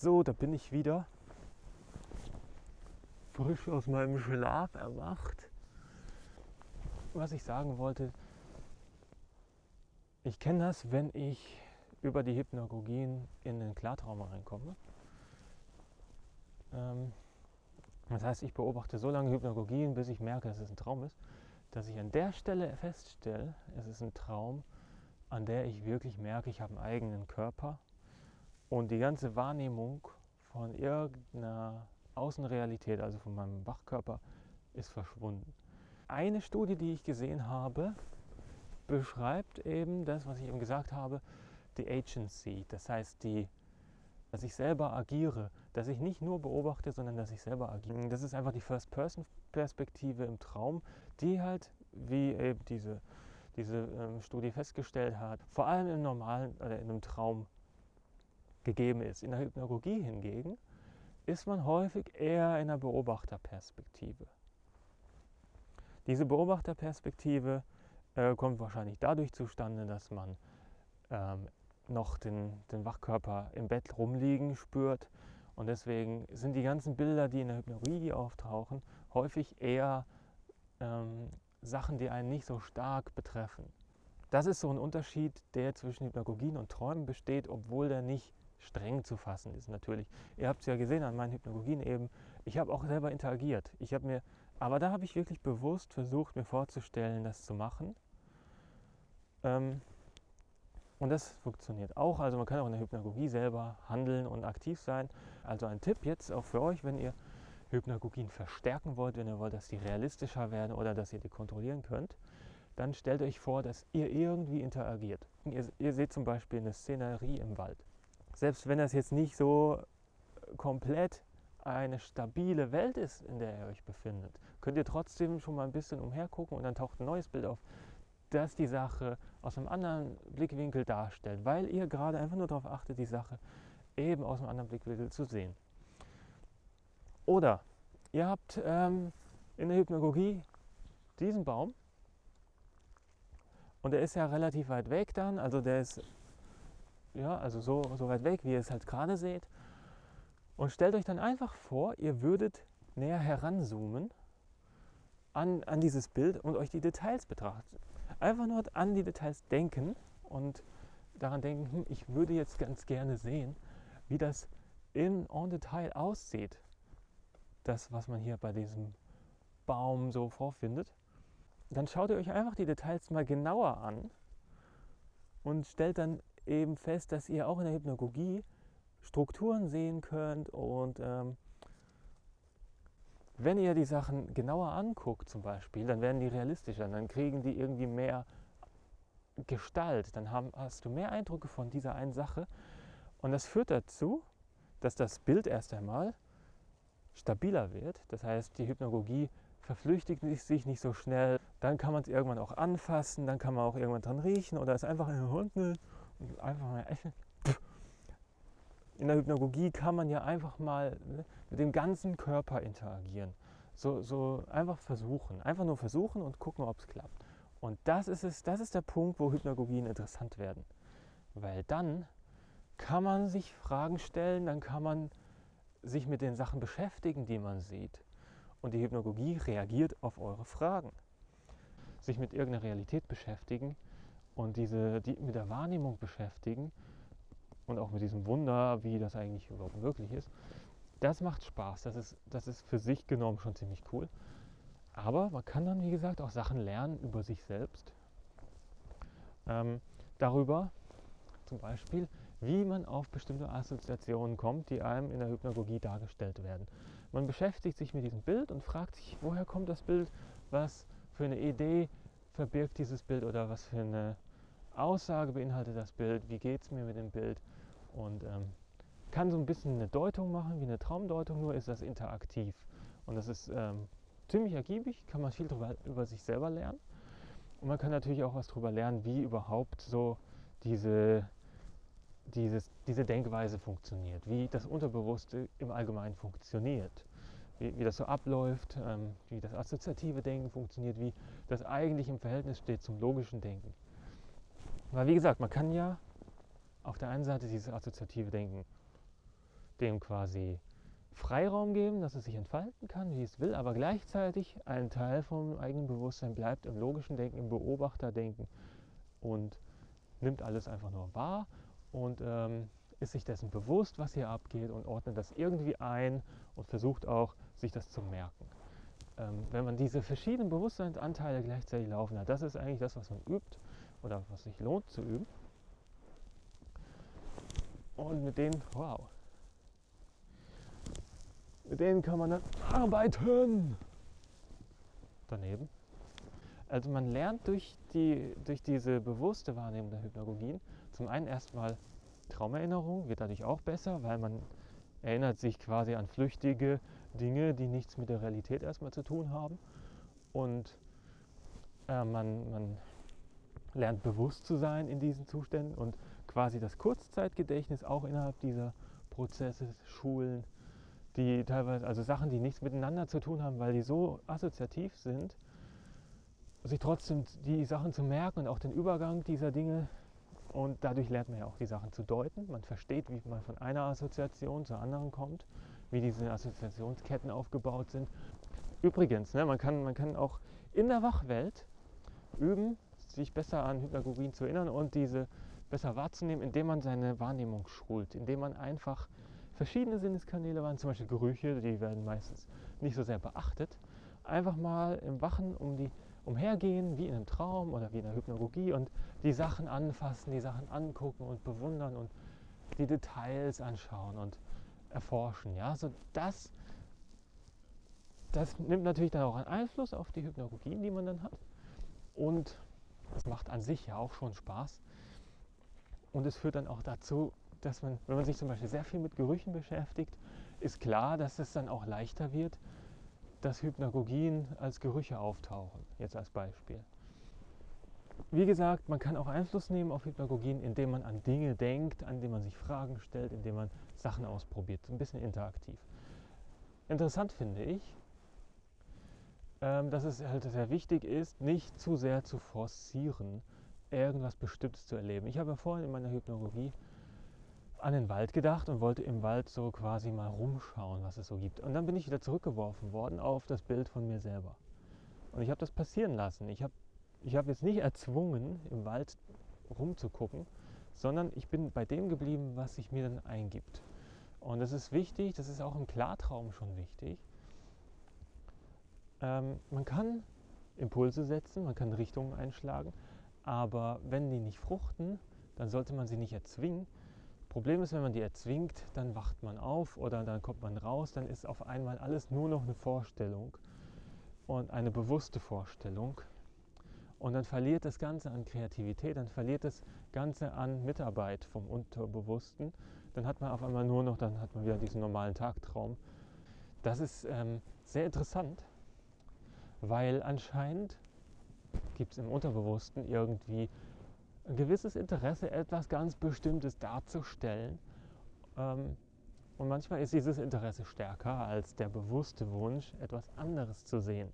So, da bin ich wieder. Frisch aus meinem Schlaf erwacht. Was ich sagen wollte, ich kenne das, wenn ich über die Hypnagogien in den Klartraum reinkomme. Ähm, das heißt, ich beobachte so lange Hypnagogien, bis ich merke, dass es ein Traum ist, dass ich an der Stelle feststelle, es ist ein Traum, an der ich wirklich merke, ich habe einen eigenen Körper und die ganze Wahrnehmung von irgendeiner Außenrealität, also von meinem Wachkörper, ist verschwunden. Eine Studie, die ich gesehen habe, beschreibt eben das, was ich eben gesagt habe, die Agency, das heißt, die, dass ich selber agiere, dass ich nicht nur beobachte, sondern dass ich selber agiere. Das ist einfach die First-Person-Perspektive im Traum, die halt, wie eben diese, diese ähm, Studie festgestellt hat, vor allem im normalen oder in einem Traum gegeben ist. In der Hypnagogie hingegen ist man häufig eher in der Beobachterperspektive. Diese Beobachterperspektive äh, kommt wahrscheinlich dadurch zustande, dass man ähm, noch den, den Wachkörper im Bett rumliegen spürt. Und deswegen sind die ganzen Bilder, die in der Hypnagogie auftauchen, häufig eher ähm, Sachen, die einen nicht so stark betreffen. Das ist so ein Unterschied, der zwischen Hypnagogien und Träumen besteht, obwohl der nicht streng zu fassen ist natürlich. Ihr habt es ja gesehen an meinen Hypnagogien eben. Ich habe auch selber interagiert. Ich habe mir, aber da habe ich wirklich bewusst versucht, mir vorzustellen, das zu machen. Ähm, und das funktioniert auch. Also man kann auch in der Hypnagogie selber handeln und aktiv sein. Also ein Tipp jetzt auch für euch, wenn ihr Hypnagogien verstärken wollt, wenn ihr wollt, dass die realistischer werden oder dass ihr die kontrollieren könnt, dann stellt euch vor, dass ihr irgendwie interagiert. Ihr, ihr seht zum Beispiel eine Szenerie im Wald. Selbst wenn das jetzt nicht so komplett eine stabile Welt ist, in der ihr euch befindet, könnt ihr trotzdem schon mal ein bisschen umhergucken und dann taucht ein neues Bild auf, das die Sache aus einem anderen Blickwinkel darstellt, weil ihr gerade einfach nur darauf achtet, die Sache eben aus einem anderen Blickwinkel zu sehen. Oder ihr habt ähm, in der Hypnagogie diesen Baum und der ist ja relativ weit weg dann, also der ist ja, also so, so weit weg, wie ihr es halt gerade seht. Und stellt euch dann einfach vor, ihr würdet näher heranzoomen an, an dieses Bild und euch die Details betrachten. Einfach nur an die Details denken und daran denken, hm, ich würde jetzt ganz gerne sehen, wie das in en Detail aussieht. Das, was man hier bei diesem Baum so vorfindet. Dann schaut ihr euch einfach die Details mal genauer an und stellt dann eben fest, dass ihr auch in der Hypnagogie Strukturen sehen könnt und ähm, wenn ihr die Sachen genauer anguckt zum Beispiel, dann werden die realistischer, dann kriegen die irgendwie mehr Gestalt, dann haben, hast du mehr Eindrücke von dieser einen Sache und das führt dazu, dass das Bild erst einmal stabiler wird. Das heißt, die Hypnagogie verflüchtigt sich nicht so schnell. Dann kann man es irgendwann auch anfassen, dann kann man auch irgendwann dran riechen oder es einfach ein Hund einfach mal essen in der Hypnagogie kann man ja einfach mal ne, mit dem ganzen Körper interagieren. So, so einfach versuchen. Einfach nur versuchen und gucken, ob es klappt. Und das ist, es, das ist der Punkt, wo Hypnagogien interessant werden. Weil dann kann man sich Fragen stellen, dann kann man sich mit den Sachen beschäftigen, die man sieht. Und die Hypnagogie reagiert auf eure Fragen. Sich mit irgendeiner Realität beschäftigen und diese, die, mit der Wahrnehmung beschäftigen und auch mit diesem Wunder, wie das eigentlich überhaupt möglich ist, das macht Spaß. Das ist, das ist für sich genommen schon ziemlich cool. Aber man kann dann, wie gesagt, auch Sachen lernen über sich selbst. Ähm, darüber zum Beispiel, wie man auf bestimmte Assoziationen kommt, die einem in der Hypnagogie dargestellt werden. Man beschäftigt sich mit diesem Bild und fragt sich, woher kommt das Bild, was für eine Idee verbirgt dieses Bild oder was für eine Aussage beinhaltet das Bild, wie geht es mir mit dem Bild und ähm, kann so ein bisschen eine Deutung machen, wie eine Traumdeutung, nur ist das interaktiv. Und das ist ähm, ziemlich ergiebig, kann man viel drüber, über sich selber lernen. Und man kann natürlich auch was darüber lernen, wie überhaupt so diese, dieses, diese Denkweise funktioniert, wie das Unterbewusste im Allgemeinen funktioniert, wie, wie das so abläuft, ähm, wie das assoziative Denken funktioniert, wie das eigentlich im Verhältnis steht zum logischen Denken. Weil wie gesagt, man kann ja auf der einen Seite dieses assoziative Denken dem quasi Freiraum geben, dass es sich entfalten kann, wie es will, aber gleichzeitig ein Teil vom eigenen Bewusstsein bleibt im logischen Denken, im Beobachterdenken und nimmt alles einfach nur wahr und ähm, ist sich dessen bewusst, was hier abgeht und ordnet das irgendwie ein und versucht auch, sich das zu merken. Ähm, wenn man diese verschiedenen Bewusstseinsanteile gleichzeitig laufen hat, das ist eigentlich das, was man übt oder was sich lohnt zu üben. Und mit denen, wow, mit denen kann man dann arbeiten. Daneben. Also man lernt durch, die, durch diese bewusste Wahrnehmung der Hypnagogien zum einen erstmal Traumerinnerung, wird dadurch auch besser, weil man erinnert sich quasi an flüchtige Dinge, die nichts mit der Realität erstmal zu tun haben. Und äh, man, man lernt bewusst zu sein in diesen Zuständen und quasi das Kurzzeitgedächtnis auch innerhalb dieser Prozesse schulen die teilweise, also Sachen, die nichts miteinander zu tun haben, weil die so assoziativ sind, sich trotzdem die Sachen zu merken und auch den Übergang dieser Dinge und dadurch lernt man ja auch die Sachen zu deuten. Man versteht, wie man von einer Assoziation zur anderen kommt, wie diese Assoziationsketten aufgebaut sind. Übrigens, ne, man, kann, man kann auch in der Wachwelt üben, sich besser an Hypnagogien zu erinnern und diese besser wahrzunehmen, indem man seine Wahrnehmung schult, indem man einfach verschiedene Sinneskanäle waren, zum Beispiel Gerüche, die werden meistens nicht so sehr beachtet. Einfach mal im Wachen um die umhergehen, wie in einem Traum oder wie in der Hypnagogie und die Sachen anfassen, die Sachen angucken und bewundern und die Details anschauen und erforschen. Ja? So das, das nimmt natürlich dann auch einen Einfluss auf die Hypnagogien, die man dann hat. Und es macht an sich ja auch schon Spaß. Und es führt dann auch dazu, dass man, wenn man sich zum Beispiel sehr viel mit Gerüchen beschäftigt, ist klar, dass es dann auch leichter wird, dass Hypnagogien als Gerüche auftauchen, jetzt als Beispiel. Wie gesagt, man kann auch Einfluss nehmen auf Hypnagogien, indem man an Dinge denkt, an denen man sich Fragen stellt, indem man Sachen ausprobiert, ein bisschen interaktiv. Interessant finde ich, dass es halt sehr wichtig ist, nicht zu sehr zu forcieren, irgendwas Bestimmtes zu erleben. Ich habe ja vorhin in meiner Hypnagogie an den Wald gedacht und wollte im Wald so quasi mal rumschauen, was es so gibt. Und dann bin ich wieder zurückgeworfen worden auf das Bild von mir selber. Und ich habe das passieren lassen. Ich habe ich hab jetzt nicht erzwungen, im Wald rumzugucken, sondern ich bin bei dem geblieben, was sich mir dann eingibt. Und das ist wichtig, das ist auch im Klartraum schon wichtig. Ähm, man kann Impulse setzen, man kann Richtungen einschlagen, aber wenn die nicht fruchten, dann sollte man sie nicht erzwingen, Problem ist, wenn man die erzwingt, dann wacht man auf oder dann kommt man raus, dann ist auf einmal alles nur noch eine Vorstellung und eine bewusste Vorstellung. Und dann verliert das Ganze an Kreativität, dann verliert das Ganze an Mitarbeit vom Unterbewussten. Dann hat man auf einmal nur noch, dann hat man wieder diesen normalen Tagtraum. Das ist ähm, sehr interessant, weil anscheinend gibt es im Unterbewussten irgendwie ein gewisses Interesse, etwas ganz Bestimmtes darzustellen. Ähm, und manchmal ist dieses Interesse stärker als der bewusste Wunsch, etwas anderes zu sehen.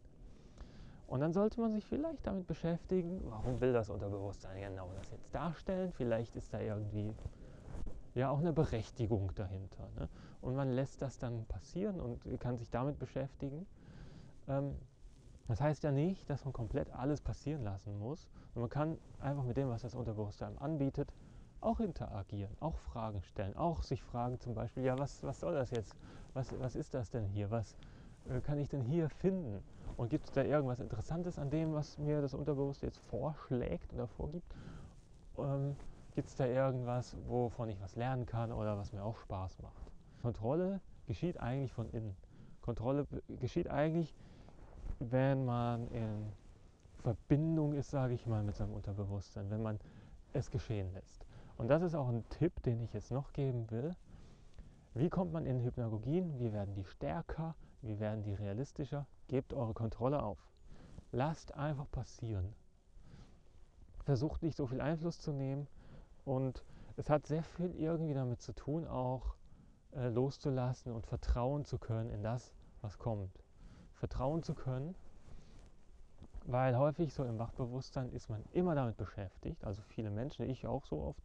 Und dann sollte man sich vielleicht damit beschäftigen, warum will das Unterbewusstsein genau das jetzt darstellen? Vielleicht ist da irgendwie ja auch eine Berechtigung dahinter. Ne? Und man lässt das dann passieren und kann sich damit beschäftigen. Ähm, das heißt ja nicht, dass man komplett alles passieren lassen muss. Und man kann einfach mit dem, was das Unterbewusstsein anbietet, auch interagieren, auch Fragen stellen, auch sich fragen zum Beispiel, ja, was, was soll das jetzt? Was, was ist das denn hier? Was äh, kann ich denn hier finden? Und gibt es da irgendwas Interessantes an dem, was mir das Unterbewusstsein jetzt vorschlägt oder vorgibt? Ähm, gibt es da irgendwas, wovon ich was lernen kann oder was mir auch Spaß macht? Kontrolle geschieht eigentlich von innen. Kontrolle geschieht eigentlich wenn man in Verbindung ist, sage ich mal, mit seinem Unterbewusstsein, wenn man es geschehen lässt. Und das ist auch ein Tipp, den ich jetzt noch geben will. Wie kommt man in Hypnagogien? Wie werden die stärker? Wie werden die realistischer? Gebt eure Kontrolle auf. Lasst einfach passieren. Versucht nicht so viel Einfluss zu nehmen. Und es hat sehr viel irgendwie damit zu tun, auch äh, loszulassen und vertrauen zu können in das, was kommt vertrauen zu können, weil häufig so im Wachbewusstsein ist man immer damit beschäftigt, also viele Menschen, ich auch so oft,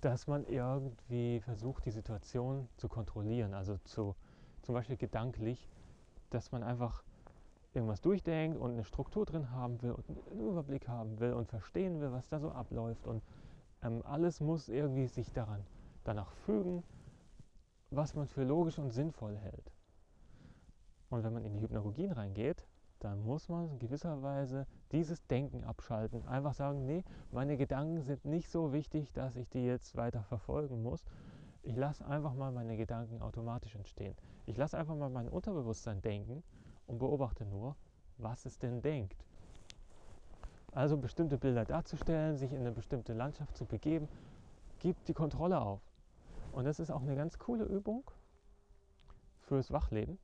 dass man irgendwie versucht, die Situation zu kontrollieren, also zu, zum Beispiel gedanklich, dass man einfach irgendwas durchdenkt und eine Struktur drin haben will und einen Überblick haben will und verstehen will, was da so abläuft. Und ähm, alles muss irgendwie sich daran danach fügen, was man für logisch und sinnvoll hält. Und wenn man in die Hypnagogien reingeht, dann muss man in gewisser Weise dieses Denken abschalten. Einfach sagen, nee, meine Gedanken sind nicht so wichtig, dass ich die jetzt weiter verfolgen muss. Ich lasse einfach mal meine Gedanken automatisch entstehen. Ich lasse einfach mal mein Unterbewusstsein denken und beobachte nur, was es denn denkt. Also bestimmte Bilder darzustellen, sich in eine bestimmte Landschaft zu begeben, gibt die Kontrolle auf. Und das ist auch eine ganz coole Übung fürs Wachleben.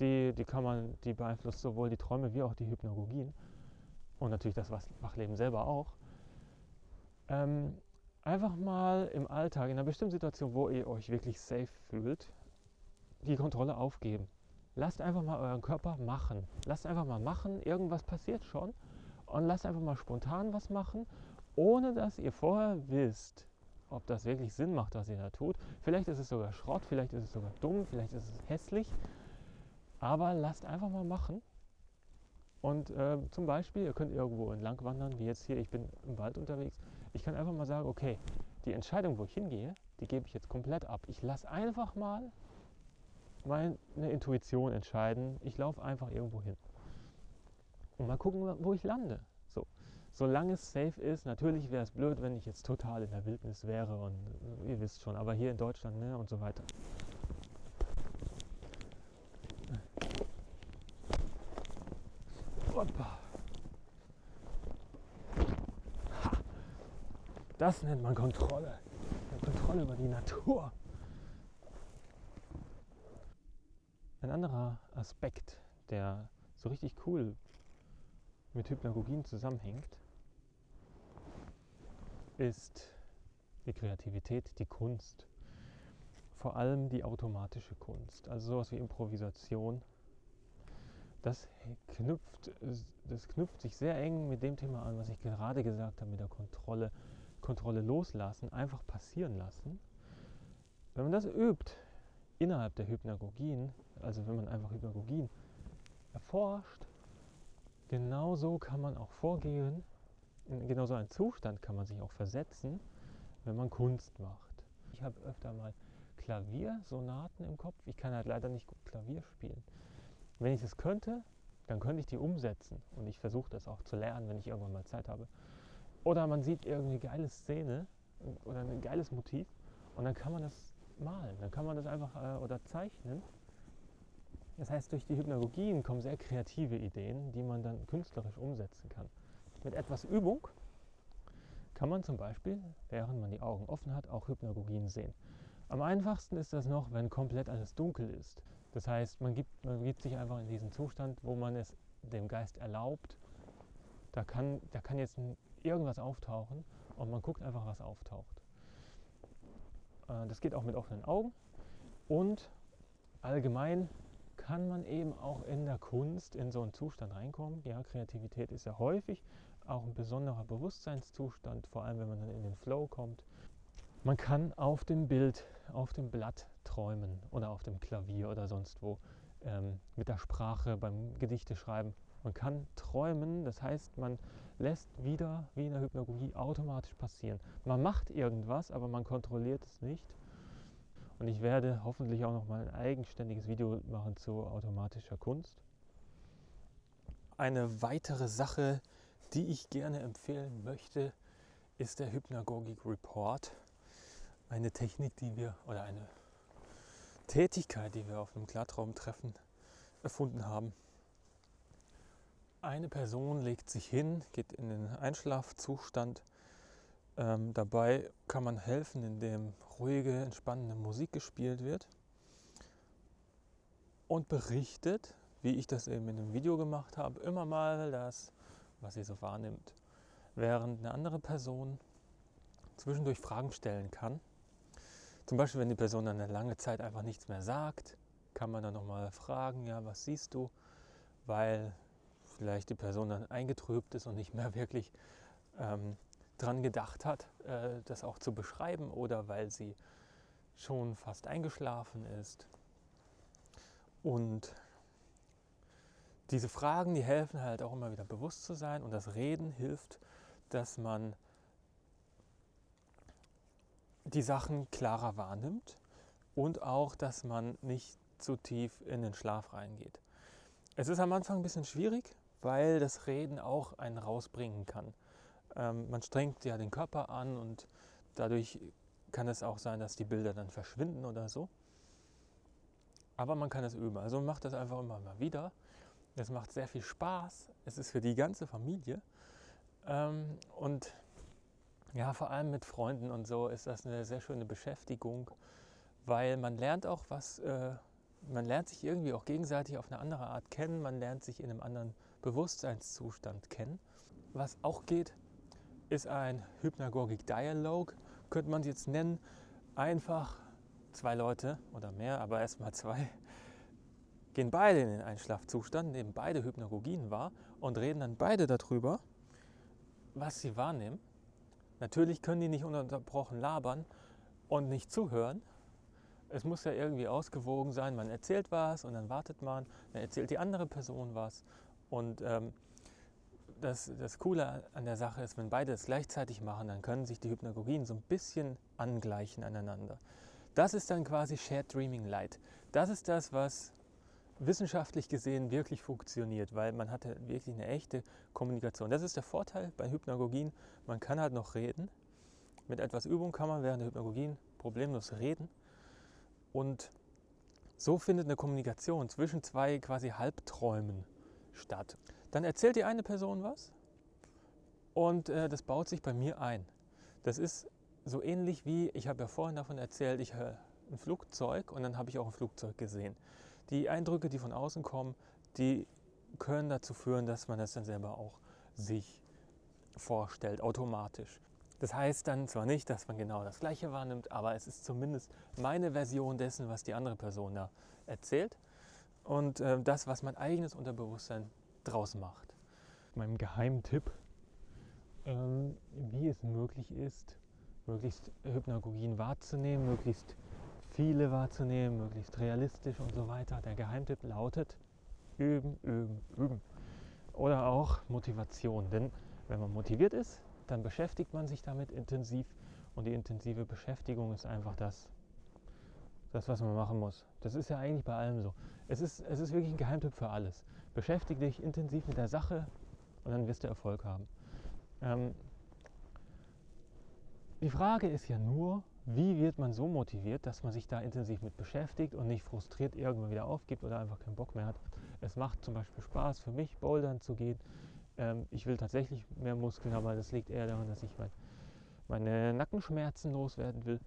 Die, die kann man, die beeinflusst sowohl die Träume wie auch die Hypnagogien und natürlich das Wachleben selber auch. Ähm, einfach mal im Alltag, in einer bestimmten Situation, wo ihr euch wirklich safe fühlt, die Kontrolle aufgeben. Lasst einfach mal euren Körper machen. Lasst einfach mal machen, irgendwas passiert schon. Und lasst einfach mal spontan was machen, ohne dass ihr vorher wisst, ob das wirklich Sinn macht, was ihr da tut. Vielleicht ist es sogar Schrott, vielleicht ist es sogar dumm, vielleicht ist es hässlich. Aber lasst einfach mal machen. Und äh, zum Beispiel, ihr könnt irgendwo entlang wandern, wie jetzt hier, ich bin im Wald unterwegs. Ich kann einfach mal sagen, okay, die Entscheidung, wo ich hingehe, die gebe ich jetzt komplett ab. Ich lasse einfach mal meine Intuition entscheiden. Ich laufe einfach irgendwo hin. Und mal gucken, wo ich lande. So. Solange es safe ist, natürlich wäre es blöd, wenn ich jetzt total in der Wildnis wäre und ihr wisst schon, aber hier in Deutschland ne, und so weiter. Opa. Ha. Das nennt man Kontrolle. Kontrolle über die Natur. Ein anderer Aspekt, der so richtig cool mit Hypnagogien zusammenhängt, ist die Kreativität, die Kunst. Vor allem die automatische Kunst, also sowas wie Improvisation, das knüpft, das knüpft sich sehr eng mit dem Thema an, was ich gerade gesagt habe, mit der Kontrolle. Kontrolle loslassen, einfach passieren lassen. Wenn man das übt innerhalb der Hypnagogien, also wenn man einfach Hypnagogien erforscht, genauso kann man auch vorgehen, in genau so einen Zustand kann man sich auch versetzen, wenn man Kunst macht. Ich habe öfter mal Klaviersonaten im Kopf. Ich kann halt leider nicht gut Klavier spielen. Wenn ich das könnte, dann könnte ich die umsetzen. Und ich versuche das auch zu lernen, wenn ich irgendwann mal Zeit habe. Oder man sieht irgendeine geile Szene oder ein geiles Motiv und dann kann man das malen. Dann kann man das einfach äh, oder zeichnen. Das heißt, durch die Hypnagogien kommen sehr kreative Ideen, die man dann künstlerisch umsetzen kann. Mit etwas Übung kann man zum Beispiel, während man die Augen offen hat, auch Hypnagogien sehen. Am einfachsten ist das noch, wenn komplett alles dunkel ist. Das heißt, man gibt, man gibt sich einfach in diesen Zustand, wo man es dem Geist erlaubt. Da kann, da kann jetzt irgendwas auftauchen und man guckt einfach, was auftaucht. Äh, das geht auch mit offenen Augen. Und allgemein kann man eben auch in der Kunst in so einen Zustand reinkommen. Ja, Kreativität ist ja häufig auch ein besonderer Bewusstseinszustand, vor allem wenn man dann in den Flow kommt. Man kann auf dem Bild, auf dem Blatt träumen oder auf dem Klavier oder sonst wo ähm, mit der Sprache beim Gedichte schreiben. Man kann träumen, das heißt, man lässt wieder wie in der Hypnagogie automatisch passieren. Man macht irgendwas, aber man kontrolliert es nicht. Und ich werde hoffentlich auch noch mal ein eigenständiges Video machen zu automatischer Kunst. Eine weitere Sache, die ich gerne empfehlen möchte, ist der Hypnagogic Report. Eine Technik, die wir, oder eine Tätigkeit, die wir auf einem Klartraumtreffen erfunden haben. Eine Person legt sich hin, geht in den Einschlafzustand. Ähm, dabei kann man helfen, indem ruhige, entspannende Musik gespielt wird und berichtet, wie ich das eben in einem Video gemacht habe, immer mal das, was sie so wahrnimmt. Während eine andere Person zwischendurch Fragen stellen kann zum Beispiel, wenn die Person dann eine lange Zeit einfach nichts mehr sagt, kann man dann nochmal fragen, ja, was siehst du? Weil vielleicht die Person dann eingetrübt ist und nicht mehr wirklich ähm, dran gedacht hat, äh, das auch zu beschreiben oder weil sie schon fast eingeschlafen ist. Und diese Fragen, die helfen halt auch immer wieder bewusst zu sein und das Reden hilft, dass man die Sachen klarer wahrnimmt und auch, dass man nicht zu tief in den Schlaf reingeht. Es ist am Anfang ein bisschen schwierig, weil das Reden auch einen rausbringen kann. Ähm, man strengt ja den Körper an und dadurch kann es auch sein, dass die Bilder dann verschwinden oder so. Aber man kann es üben. Also macht das einfach immer mal wieder. Es macht sehr viel Spaß. Es ist für die ganze Familie. Ähm, und ja, vor allem mit Freunden und so ist das eine sehr schöne Beschäftigung, weil man lernt auch was, äh, man lernt sich irgendwie auch gegenseitig auf eine andere Art kennen, man lernt sich in einem anderen Bewusstseinszustand kennen. Was auch geht, ist ein Hypnagogic Dialog, könnte man es jetzt nennen. Einfach zwei Leute oder mehr, aber erstmal zwei, gehen beide in den Einschlafzustand, nehmen beide Hypnagogien wahr und reden dann beide darüber, was sie wahrnehmen. Natürlich können die nicht ununterbrochen labern und nicht zuhören. Es muss ja irgendwie ausgewogen sein. Man erzählt was und dann wartet man, dann erzählt die andere Person was. Und ähm, das, das Coole an der Sache ist, wenn beide es gleichzeitig machen, dann können sich die Hypnagogien so ein bisschen angleichen aneinander. Das ist dann quasi Shared Dreaming Light. Das ist das, was wissenschaftlich gesehen wirklich funktioniert, weil man hatte wirklich eine echte Kommunikation. Das ist der Vorteil bei Hypnagogien. Man kann halt noch reden. Mit etwas Übung kann man während der Hypnagogien problemlos reden. Und so findet eine Kommunikation zwischen zwei quasi Halbträumen statt. Dann erzählt die eine Person was und äh, das baut sich bei mir ein. Das ist so ähnlich wie, ich habe ja vorhin davon erzählt, ich höre ein Flugzeug und dann habe ich auch ein Flugzeug gesehen. Die Eindrücke, die von außen kommen, die können dazu führen, dass man das dann selber auch sich vorstellt, automatisch. Das heißt dann zwar nicht, dass man genau das Gleiche wahrnimmt, aber es ist zumindest meine Version dessen, was die andere Person da erzählt und äh, das, was mein eigenes Unterbewusstsein draus macht. Mein Geheimtipp, ähm, wie es möglich ist, möglichst Hypnagogien wahrzunehmen, möglichst viele wahrzunehmen, möglichst realistisch und so weiter. Der Geheimtipp lautet üben, üben, üben. Oder auch Motivation. Denn wenn man motiviert ist, dann beschäftigt man sich damit intensiv und die intensive Beschäftigung ist einfach das, das, was man machen muss. Das ist ja eigentlich bei allem so. Es ist, es ist wirklich ein Geheimtipp für alles. Beschäftige dich intensiv mit der Sache und dann wirst du Erfolg haben. Ähm, die Frage ist ja nur, wie wird man so motiviert, dass man sich da intensiv mit beschäftigt und nicht frustriert irgendwann wieder aufgibt oder einfach keinen Bock mehr hat. Es macht zum Beispiel Spaß für mich, bouldern zu gehen. Ähm, ich will tatsächlich mehr Muskeln, aber das liegt eher daran, dass ich mein, meine Nackenschmerzen loswerden will.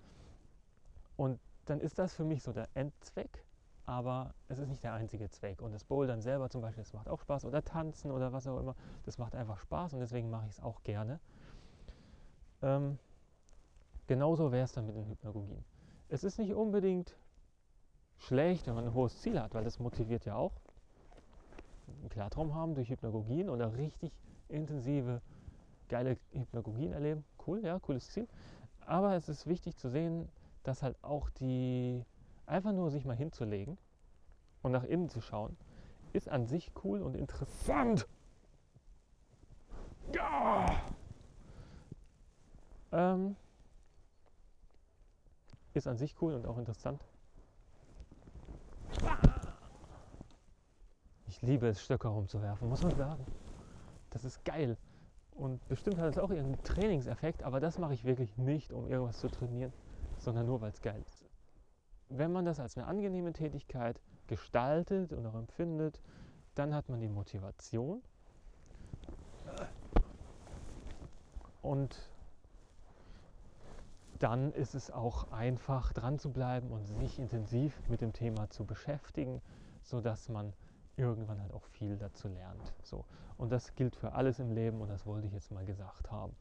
Und dann ist das für mich so der Endzweck, aber es ist nicht der einzige Zweck. Und das Bouldern selber zum Beispiel, das macht auch Spaß oder Tanzen oder was auch immer, das macht einfach Spaß und deswegen mache ich es auch gerne. Ähm, Genauso wäre es dann mit den Hypnagogien. Es ist nicht unbedingt schlecht, wenn man ein hohes Ziel hat, weil das motiviert ja auch. Einen Klartraum haben durch Hypnagogien oder richtig intensive, geile Hypnagogien erleben. Cool, ja, cooles Ziel. Aber es ist wichtig zu sehen, dass halt auch die, einfach nur sich mal hinzulegen und nach innen zu schauen, ist an sich cool und interessant. Ja! Ähm, ist an sich cool und auch interessant. Ich liebe es, Stöcke rumzuwerfen, muss man sagen. Das ist geil. Und bestimmt hat es auch irgendeinen Trainingseffekt, aber das mache ich wirklich nicht, um irgendwas zu trainieren, sondern nur, weil es geil ist. Wenn man das als eine angenehme Tätigkeit gestaltet und auch empfindet, dann hat man die Motivation. Und dann ist es auch einfach dran zu bleiben und sich intensiv mit dem Thema zu beschäftigen, sodass man irgendwann halt auch viel dazu lernt. So. Und das gilt für alles im Leben und das wollte ich jetzt mal gesagt haben.